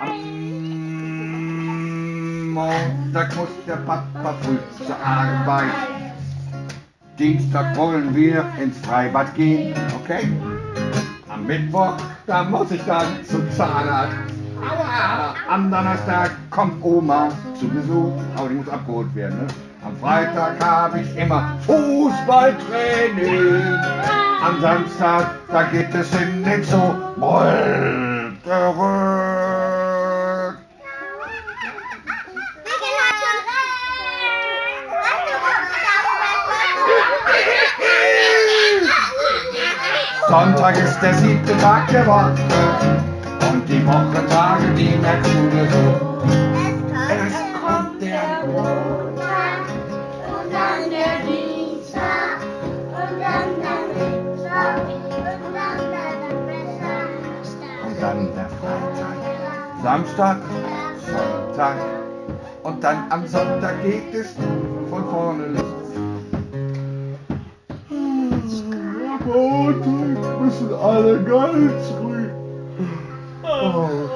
Am Montag muss der Papa früh zur Arbeit. Dienstag wollen wir ins Freibad gehen, okay? Am Mittwoch, da muss ich dann zum Zahnarzt. Aua! Am Donnerstag kommt Oma zu Besuch, aber die muss abgeholt werden. Ne? Am Freitag habe ich immer Fußballtraining. Am Samstag, da geht es in den Zoo. Sonntag ist der siebte Tag der Woche und die Wochentage, die merkst du dir so. Es kommt der Montag und dann der Dienstag und dann der Mittwoch und dann der Donnerstag. Und dann der Freitag, Samstag, Sonntag und dann am Sonntag geht es von vorne los. Müssen alle ganz ruhig. Oh,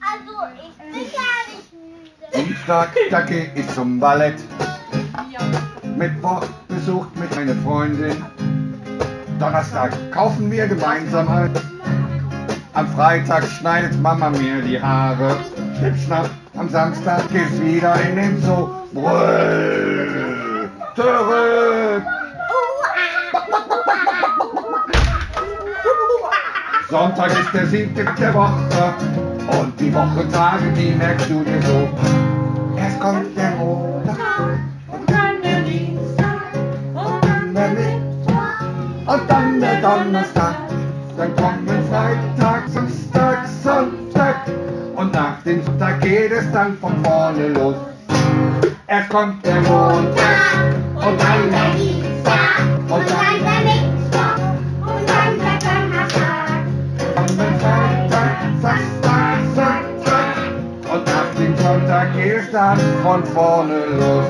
Also, ich bin gar nicht müde. Dienstag, da geh ich zum Ballett. Ja. Mittwoch besucht mich meine Freundin. Donnerstag kaufen wir gemeinsam ein. Am Freitag schneidet Mama mir die Haare. Schnippschnapp, am Samstag geht's wieder in den Zoo. Brüll, zurück. Sonntag ist der siebte der Woche und die Wochentage, die merkst du dir so. Erst kommt der Montag und dann der Dienstag und dann der Mittwoch und dann der Donnerstag. Dann kommen Freitag, Samstag, Sonntag und nach dem Sonntag geht es dann von vorne los. Erst kommt der Montag und dann der Spazierstand von vorne los.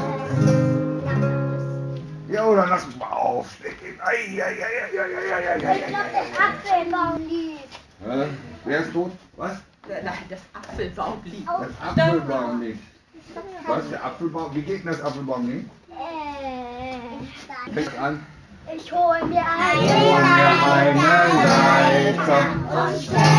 Ja, oder lass uns mal aufstehen. Ei, äh, Wer ist tot? Was? Äh, nein, das Apfelbaumlied. Oh. Das Apfelbaumlied. Was ist der Apfelbaum? Wie geht denn das Apfelbaumlied? Äh. Fängt an. Ich hol mir eine, ich hol mir eine Leiter. Und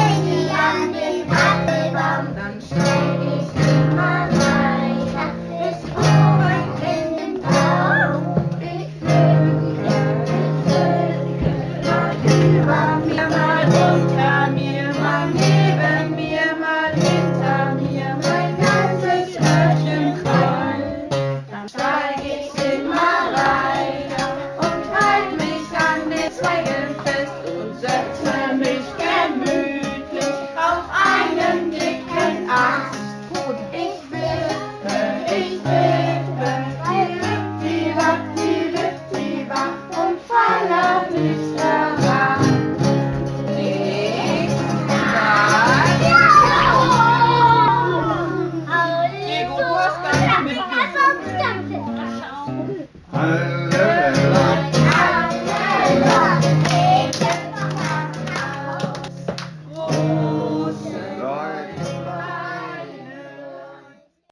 i'm here